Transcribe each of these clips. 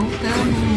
voltamos.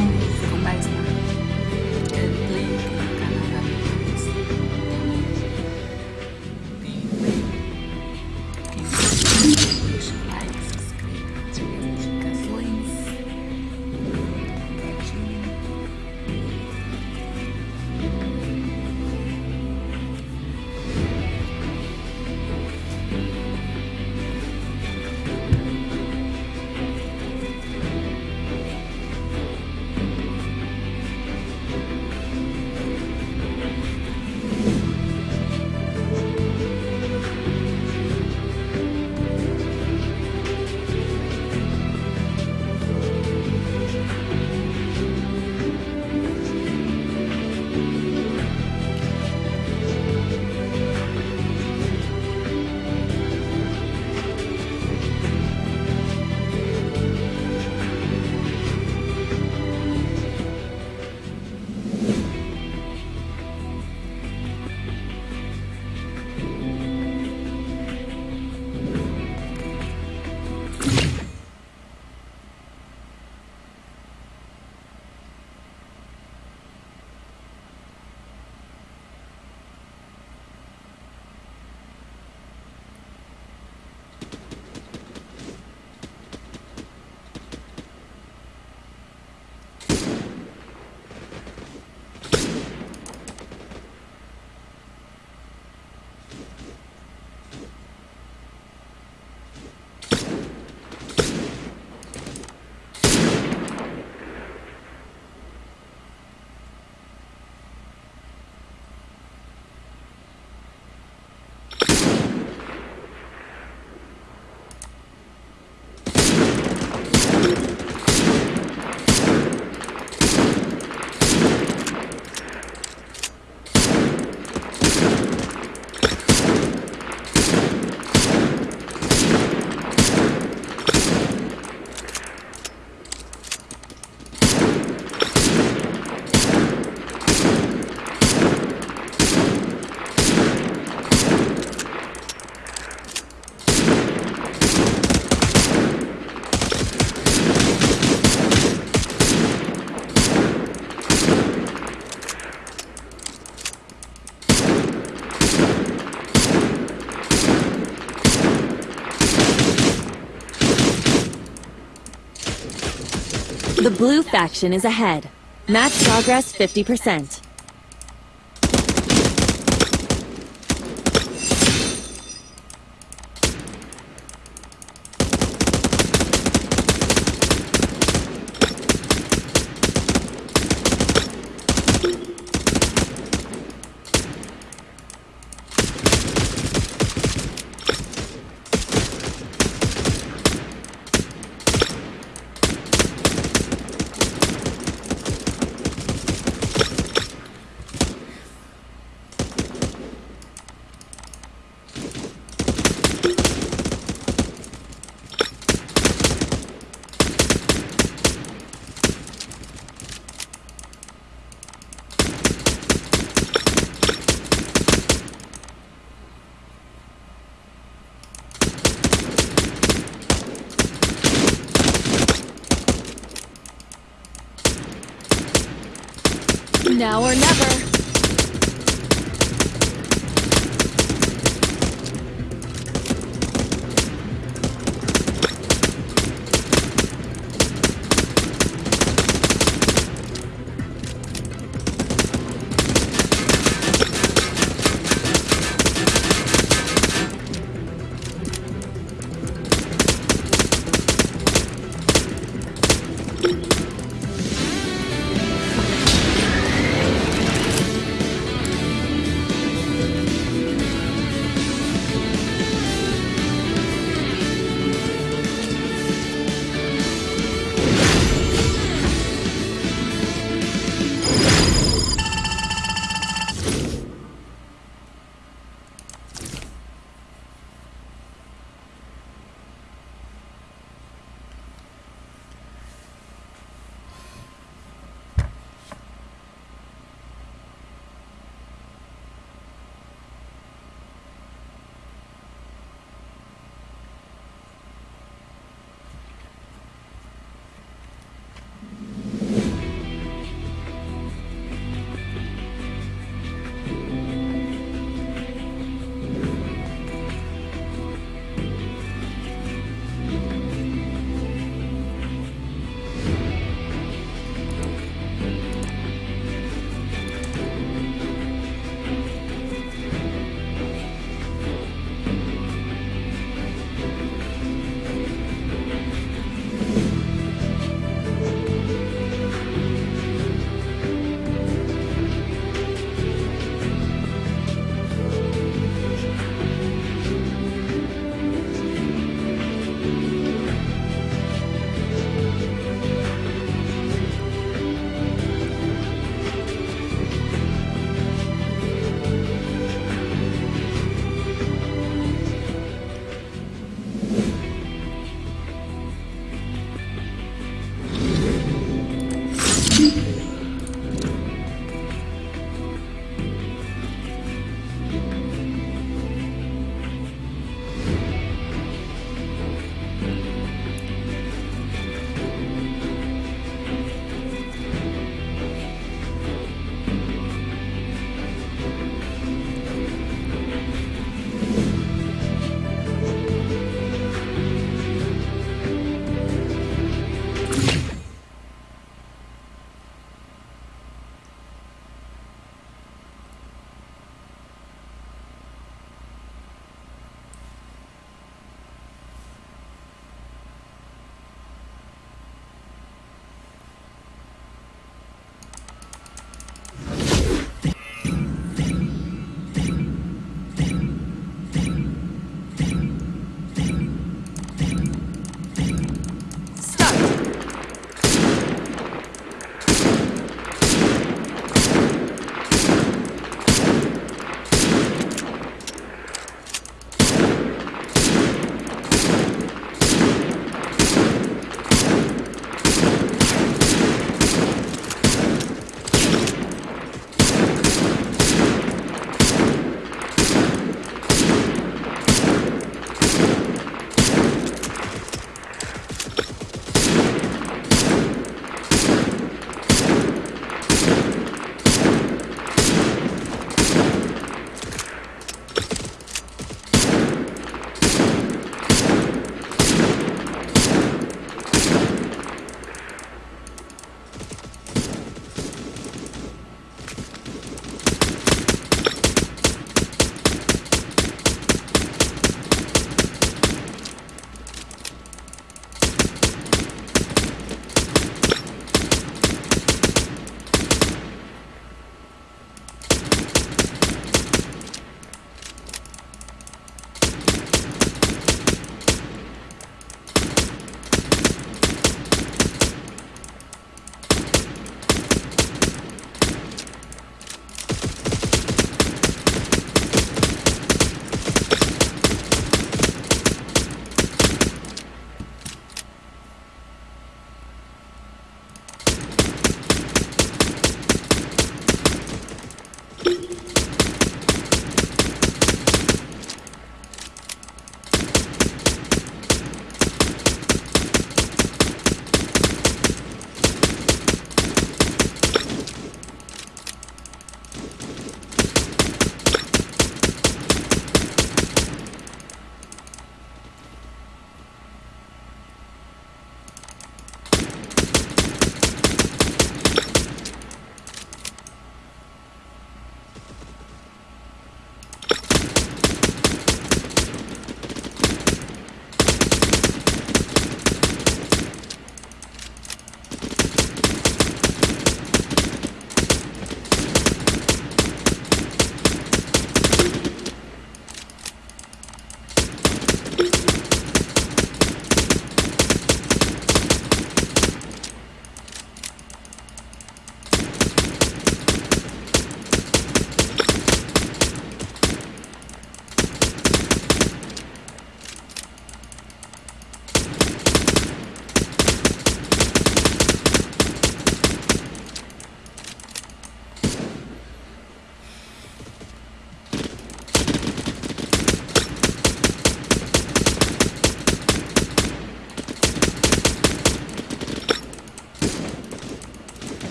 Faction is ahead. Match progress 50%.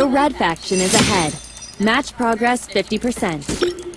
The red faction is ahead. Match progress 50%.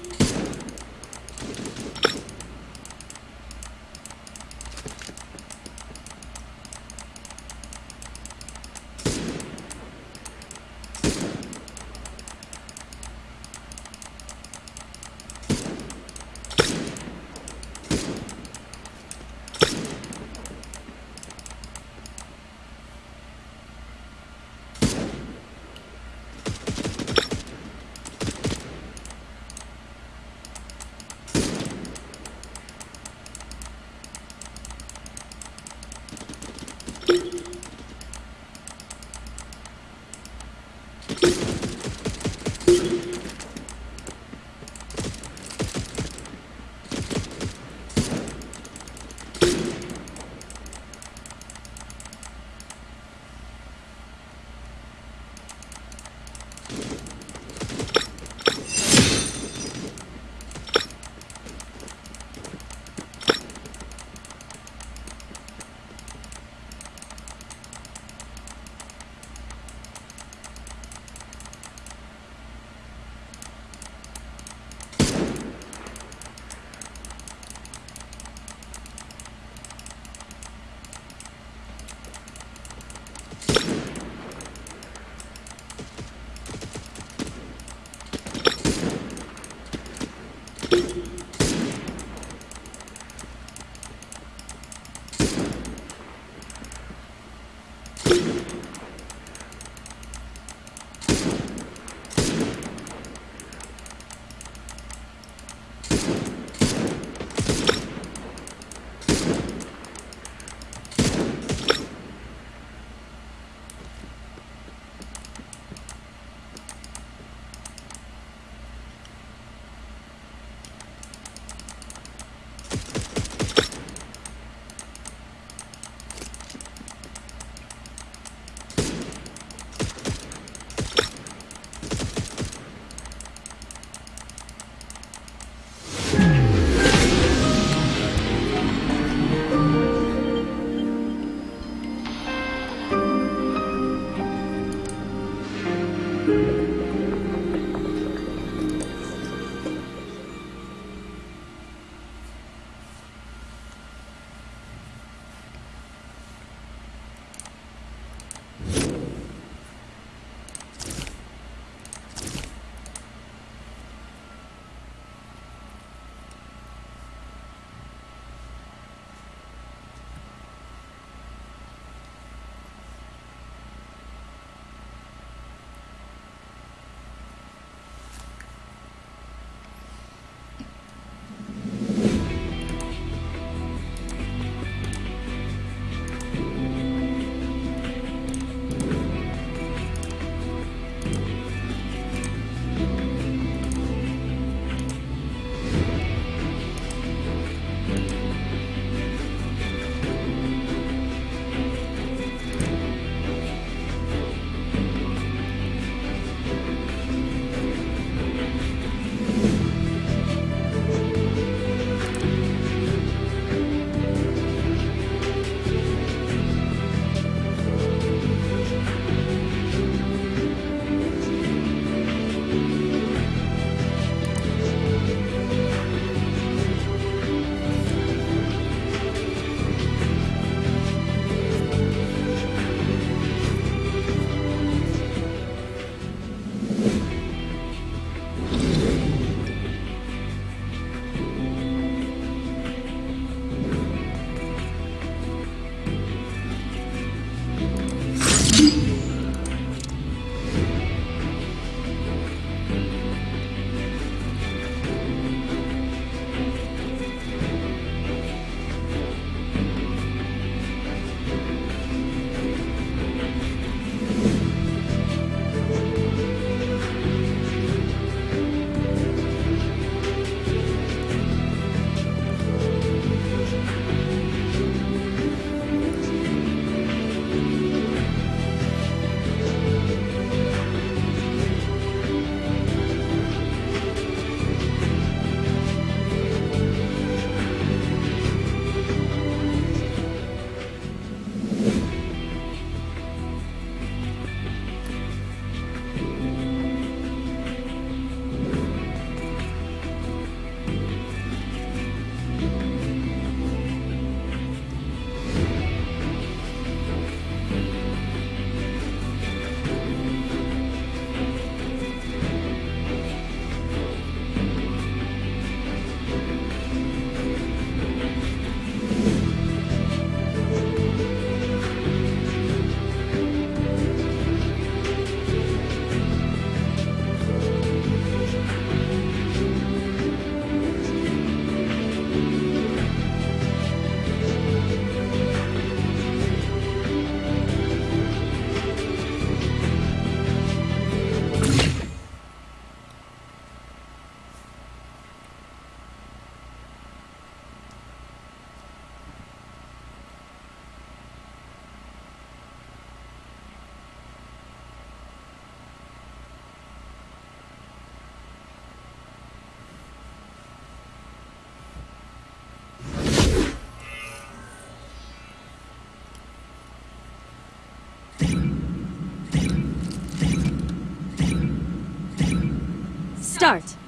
Start.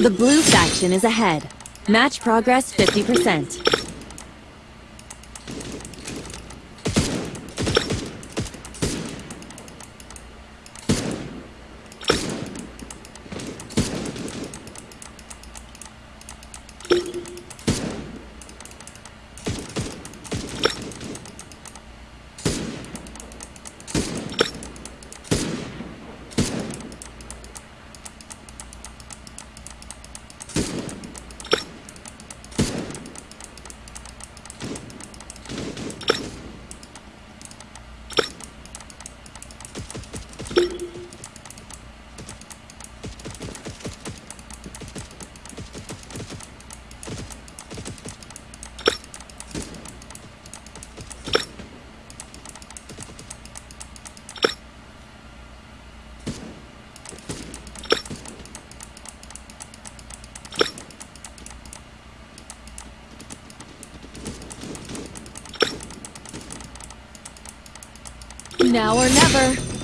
The blue faction is ahead. Match progress 50%. Now or never.